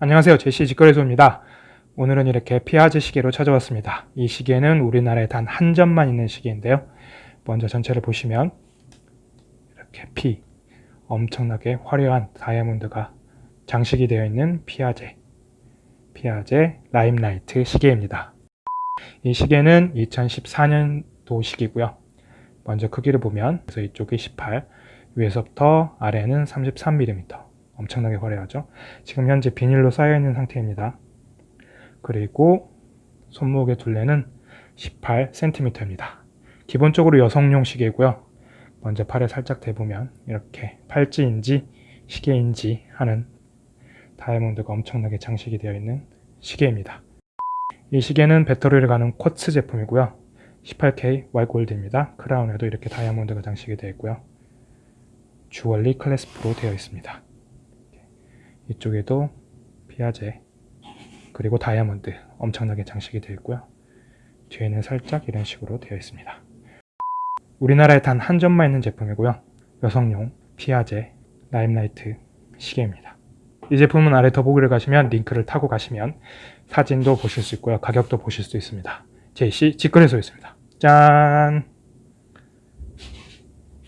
안녕하세요. 제시 직거래소입니다. 오늘은 이렇게 피아제 시계로 찾아왔습니다. 이 시계는 우리나라에 단 한 점만 있는 시계인데요. 먼저 전체를 보시면 이렇게 피 엄청나게 화려한 다이아몬드가 장식이 되어 있는 피아제 피아제 라임라이트 시계입니다. 이 시계는 2014년도 식이고요. 먼저 크기를 보면 그래서 이쪽이 18, 위에서부터 아래는 33mm 엄청나게 화려하죠. 지금 현재 비닐로 쌓여있는 상태입니다. 그리고 손목의 둘레는 18cm입니다. 기본적으로 여성용 시계고요. 먼저 팔에 살짝 대보면 이렇게 팔찌인지 시계인지 하는 다이아몬드가 엄청나게 장식이 되어 있는 시계입니다. 이 시계는 배터리를 가는 쿼츠 제품이고요. 18K 화이트골드입니다. 크라운에도 이렇게 다이아몬드가 장식이 되어 있고요. 주얼리 clasp로 되어 있습니다. 이쪽에도 피아제 그리고 다이아몬드 엄청나게 장식이 되어 있고요. 뒤에는 살짝 이런 식으로 되어 있습니다. 우리나라에 단 한 점만 있는 제품이고요. 여성용 피아제 라임라이트 시계입니다. 이 제품은 아래 더보기를 가시면 링크를 타고 가시면 사진도 보실 수 있고요. 가격도 보실 수 있습니다. JC 직거래소였습니다. 짠!